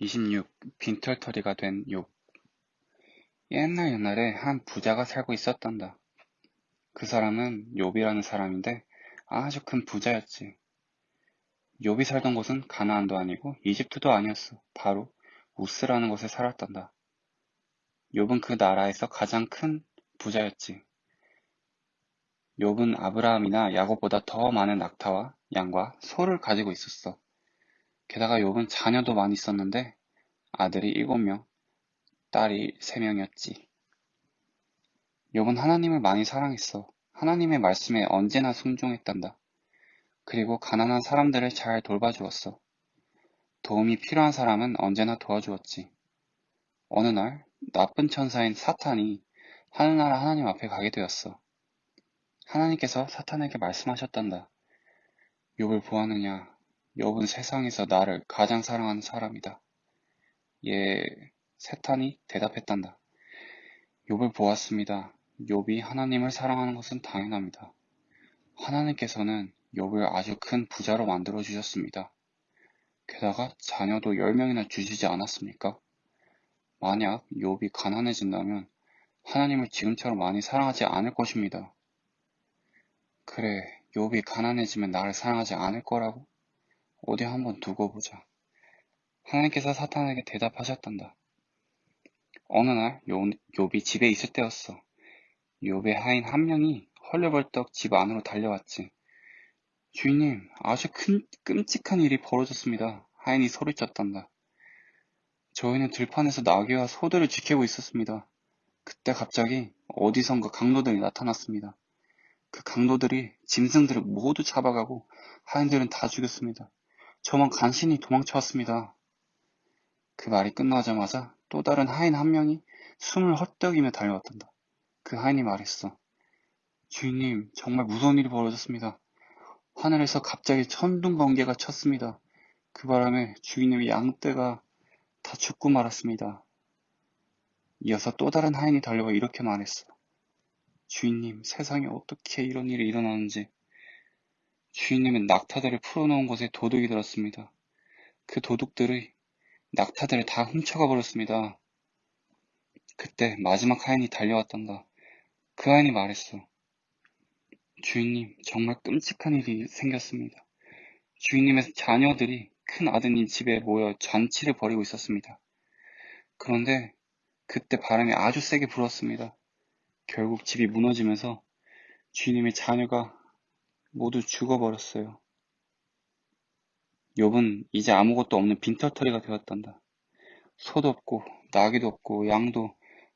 26. 빈털터리가 된 욥. 옛날 옛날에 한 부자가 살고 있었단다. 그 사람은 욥이라는 사람인데 아주 큰 부자였지. 욥이 살던 곳은 가나안도 아니고 이집트도 아니었어. 바로 우스라는 곳에 살았단다. 욥은 그 나라에서 가장 큰 부자였지. 욥은 아브라함이나 야곱보다 더 많은 낙타와 양과 소를 가지고 있었어. 게다가 욥은 자녀도 많이 있었는데 아들이 일곱 명, 딸이 세 명이었지. 욥은 하나님을 많이 사랑했어. 하나님의 말씀에 언제나 순종했단다. 그리고 가난한 사람들을 잘 돌봐주었어. 도움이 필요한 사람은 언제나 도와주었지. 어느 날 나쁜 천사인 사탄이 하늘나라 하나님 앞에 가게 되었어. 하나님께서 사탄에게 말씀하셨단다. 욥을 보았느냐? 욥은 세상에서 나를 가장 사랑하는 사람이다. 예, 세탄이 대답했단다. 욥을 보았습니다. 욥이 하나님을 사랑하는 것은 당연합니다. 하나님께서는 욥을 아주 큰 부자로 만들어 주셨습니다. 게다가 자녀도 10명이나 주시지 않았습니까? 만약 욥이 가난해진다면 하나님을 지금처럼 많이 사랑하지 않을 것입니다. 그래, 욥이 가난해지면 나를 사랑하지 않을 거라고? 어디 한번 두고 보자. 하나님께서 사탄에게 대답하셨단다. 어느 날 욥이 집에 있을 때였어. 욥의 하인 한 명이 헐레벌떡 집 안으로 달려왔지. 주인님, 아주 큰 끔찍한 일이 벌어졌습니다. 하인이 소리쳤단다. 저희는 들판에서 나귀와 소들을 지키고 있었습니다. 그때 갑자기 어디선가 강도들이 나타났습니다. 그 강도들이 짐승들을 모두 잡아가고 하인들은 다 죽였습니다. 저만 간신히 도망쳐왔습니다. 그 말이 끝나자마자 또 다른 하인 한 명이 숨을 헛떡이며 달려왔단다. 그 하인이 말했어. 주인님, 정말 무서운 일이 벌어졌습니다. 하늘에서 갑자기 천둥 번개가 쳤습니다. 그 바람에 주인님의 양떼가 다 죽고 말았습니다. 이어서 또 다른 하인이 달려와 이렇게 말했어. 주인님, 세상에 어떻게 이런 일이 일어나는지 주인님은 낙타들을 풀어놓은 곳에 도둑이 들었습니다. 그 도둑들이 낙타들을 다 훔쳐가 버렸습니다. 그때 마지막 하인이 달려왔단다. 그 하인이 말했어. 주인님, 정말 끔찍한 일이 생겼습니다. 주인님의 자녀들이 큰 아드님 집에 모여 잔치를 벌이고 있었습니다. 그런데 그때 바람이 아주 세게 불었습니다. 결국 집이 무너지면서 주인님의 자녀가 모두 죽어버렸어요. 욥은 이제 아무것도 없는 빈털터리가 되었단다. 소도 없고 나귀도 없고 양도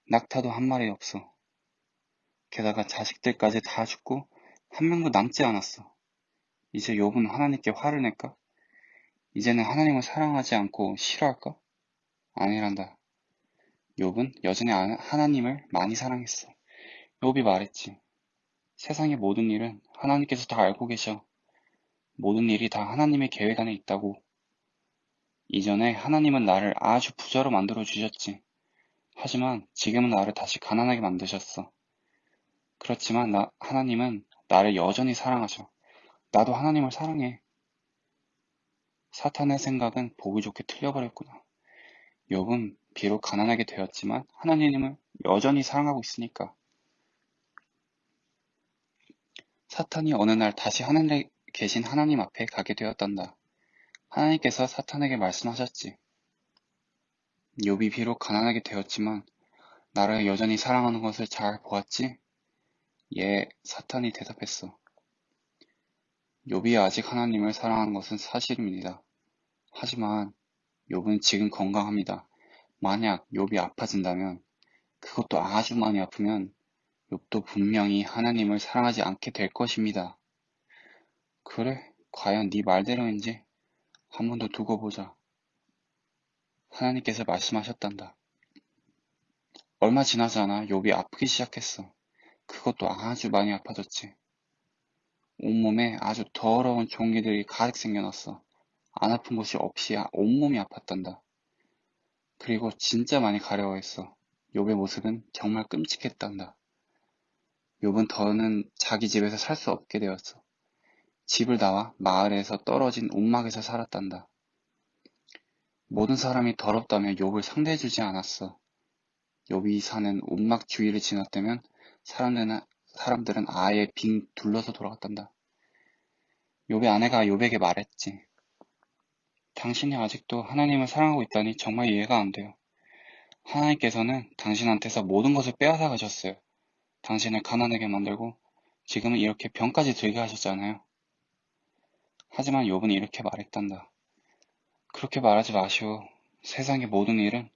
낙타도 한 마리 없어. 게다가 자식들까지 다 죽고 한 명도 남지 않았어. 이제 욥은 하나님께 화를 낼까? 이제는 하나님을 사랑하지 않고 싫어할까? 아니란다. 욥은 여전히 하나님을 많이 사랑했어. 욥이 말했지. 세상의 모든 일은 하나님께서 다 알고 계셔. 모든 일이 다 하나님의 계획 안에 있다고. 이전에 하나님은 나를 아주 부자로 만들어 주셨지. 하지만 지금은 나를 다시 가난하게 만드셨어. 그렇지만 나, 하나님은 나를 여전히 사랑하셔. 나도 하나님을 사랑해. 사탄의 생각은 보기 좋게 틀려버렸구나. 욥은 비록 가난하게 되었지만 하나님을 여전히 사랑하고 있으니까. 사탄이 어느 날 다시 하늘에 계신 하나님 앞에 가게 되었단다. 하나님께서 사탄에게 말씀하셨지. 욥이 비록 가난하게 되었지만 나를 여전히 사랑하는 것을 잘 보았지? 예, 사탄이 대답했어. 욥이 아직 하나님을 사랑하는 것은 사실입니다. 하지만 욥은 지금 건강합니다. 만약 욥이 아파진다면 그것도 아주 많이 아프면 욥도 분명히 하나님을 사랑하지 않게 될 것입니다. 그래, 과연 네 말대로인지 한 번 더 두고 보자. 하나님께서 말씀하셨단다. 얼마 지나지 않아 욥이 아프기 시작했어. 그것도 아주 많이 아파졌지. 온몸에 아주 더러운 종기들이 가득 생겨났어. 안 아픈 곳이 없이 온몸이 아팠단다. 그리고 진짜 많이 가려워했어. 욥의 모습은 정말 끔찍했단다. 욥은 더는 자기 집에서 살 수 없게 되었어. 집을 나와 마을에서 떨어진 움막에서 살았단다. 모든 사람이 더럽다며 욥을 상대해주지 않았어. 욥이 사는 움막 주위를 지났다면 사람들은, 사람들은 아예 빙 둘러서 돌아갔단다. 욥의 아내가 욥에게 말했지. 당신이 아직도 하나님을 사랑하고 있다니 정말 이해가 안 돼요. 하나님께서는 당신한테서 모든 것을 빼앗아 가셨어요. 당신을 가난하게 만들고 지금은 이렇게 병까지 들게 하셨잖아요. 하지만 욥은 이렇게 말했단다. 그렇게 말하지 마시오. 세상의 모든 일은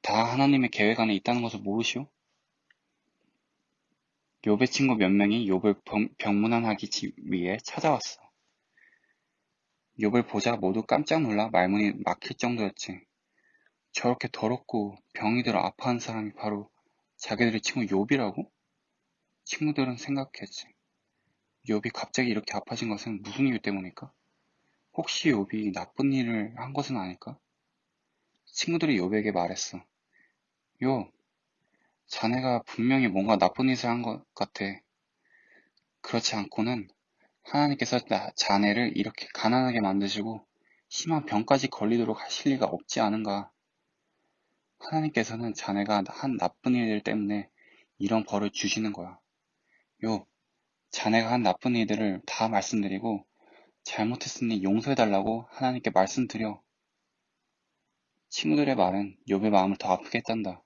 다 하나님의 계획 안에 있다는 것을 모르시오? 욥의 친구 몇 명이 욥을 병문안하기 위해 찾아왔어. 욥을 보자 모두 깜짝 놀라 말문이 막힐 정도였지. 저렇게 더럽고 병이 들어 아파하는 사람이 바로 자기들의 친구 욥이라고? 친구들은 생각했지. 욥이 갑자기 이렇게 아파진 것은 무슨 이유 때문일까? 혹시 욥이 나쁜 일을 한 것은 아닐까? 친구들이 욥에게 말했어. 욥, 자네가 분명히 뭔가 나쁜 짓을 한 것 같아. 그렇지 않고는 하나님께서 자네를 이렇게 가난하게 만드시고 심한 병까지 걸리도록 하실 리가 없지 않은가. 하나님께서는 자네가 한 나쁜 일들 때문에 이런 벌을 주시는 거야. 요, 자네가 한 나쁜 일들을 다 말씀드리고 잘못했으니 용서해달라고 하나님께 말씀드려. 친구들의 말은 욥의 마음을 더 아프게 했단다.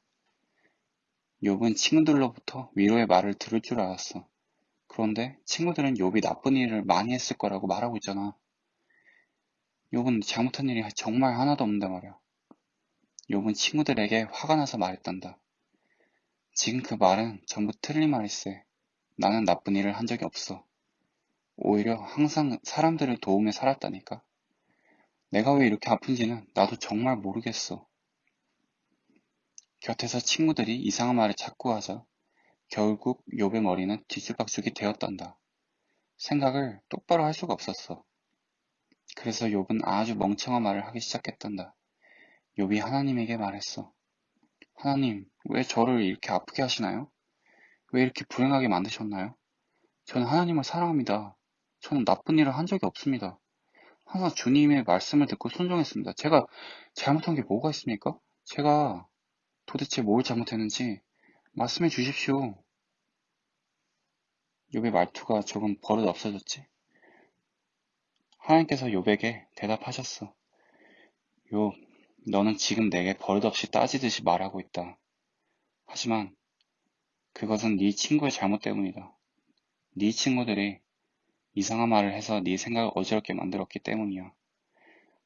욥은 친구들로부터 위로의 말을 들을 줄 알았어. 그런데 친구들은 욥이 나쁜 일을 많이 했을 거라고 말하고 있잖아. 욥은 잘못한 일이 정말 하나도 없는데 말이야. 욥은 친구들에게 화가 나서 말했단다. 지금 그 말은 전부 틀린 말일세. 나는 나쁜 일을 한 적이 없어. 오히려 항상 사람들을 도우며 살았다니까. 내가 왜 이렇게 아픈지는 나도 정말 모르겠어. 곁에서 친구들이 이상한 말을 자꾸 하자 결국 욥의 머리는 뒤죽박죽이 되었단다. 생각을 똑바로 할 수가 없었어. 그래서 욥은 아주 멍청한 말을 하기 시작했단다. 욥이 하나님에게 말했어. 하나님, 왜 저를 이렇게 아프게 하시나요? 왜 이렇게 불행하게 만드셨나요? 저는 하나님을 사랑합니다. 저는 나쁜 일을 한 적이 없습니다. 항상 주님의 말씀을 듣고 순종했습니다. 제가 잘못한 게 뭐가 있습니까? 제가 도대체 뭘 잘못했는지 말씀해 주십시오. 욥의 말투가 조금 버릇 없어졌지. 하나님께서 욥에게 대답하셨어. 욥, 너는 지금 내게 버릇없이 따지듯이 말하고 있다. 하지만 그것은 네 친구의 잘못 때문이다. 네 친구들이 이상한 말을 해서 네 생각을 어지럽게 만들었기 때문이야.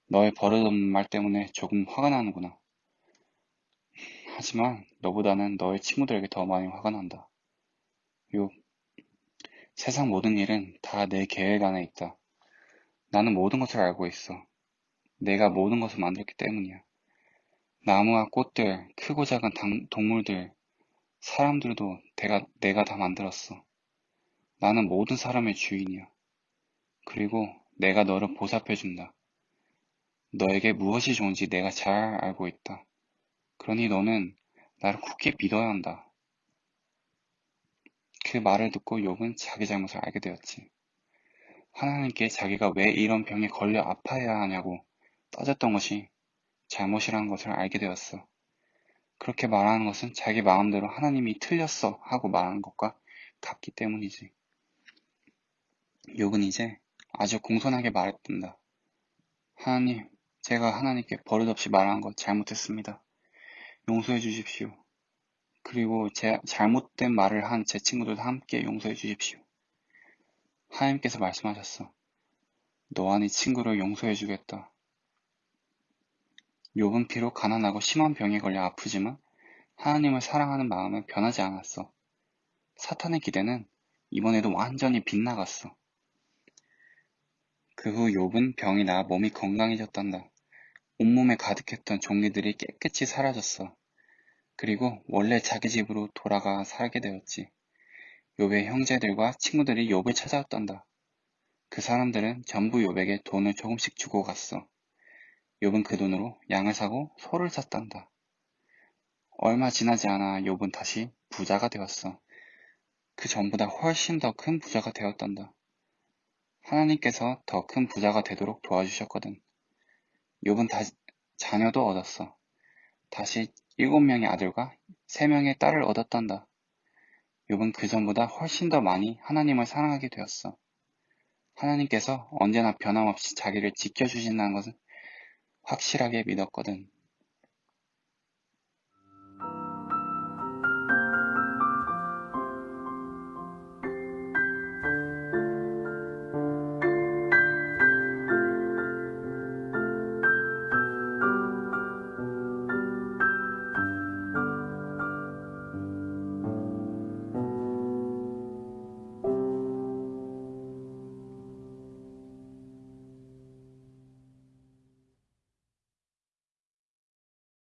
너의 버릇없는 말 때문에 조금 화가 나는구나. 하지만 너보다는 너의 친구들에게 더 많이 화가 난다. 요, 세상 모든 일은 다 내 계획 안에 있다. 나는 모든 것을 알고 있어. 내가 모든 것을 만들었기 때문이야. 나무와 꽃들, 크고 작은 당, 동물들, 사람들도 내가, 내가 다 만들었어. 나는 모든 사람의 주인이야. 그리고 내가 너를 보살펴준다. 너에게 무엇이 좋은지 내가 잘 알고 있다. 그러니 너는 나를 굳게 믿어야 한다. 그 말을 듣고 욥은 자기 잘못을 알게 되었지. 하나님께 자기가 왜 이런 병에 걸려 아파야 하냐고 따졌던 것이 잘못이라는 것을 알게 되었어. 그렇게 말하는 것은 자기 마음대로 하나님이 틀렸어 하고 말하는 것과 같기 때문이지. 욥은 이제 아주 공손하게 말했단다. 하나님, 제가 하나님께 버릇없이 말한 것 잘못했습니다. 용서해 주십시오. 그리고 제 잘못된 말을 한 제 친구들도 함께 용서해 주십시오. 하나님께서 말씀하셨어. 너와 네 친구를 용서해 주겠다. 욥은 비록 가난하고 심한 병에 걸려 아프지만 하나님을 사랑하는 마음은 변하지 않았어. 사탄의 기대는 이번에도 완전히 빗나갔어. 그 후 욥은 병이 나아 몸이 건강해졌단다. 온몸에 가득했던 종기들이 깨끗이 사라졌어. 그리고 원래 자기 집으로 돌아가 살게 되었지. 욥의 형제들과 친구들이 욥을 찾아왔단다. 그 사람들은 전부 욥에게 돈을 조금씩 주고 갔어. 욥은 그 돈으로 양을 사고 소를 샀단다. 얼마 지나지 않아 욥은 다시 부자가 되었어. 그 전보다 훨씬 더 큰 부자가 되었단다. 하나님께서 더 큰 부자가 되도록 도와주셨거든. 욥은 다, 자녀도 얻었어. 다시 일곱 명의 아들과 세 명의 딸을 얻었단다. 욥은 그 전보다 훨씬 더 많이 하나님을 사랑하게 되었어. 하나님께서 언제나 변함없이 자기를 지켜주신다는 것은 확실하게 믿었거든.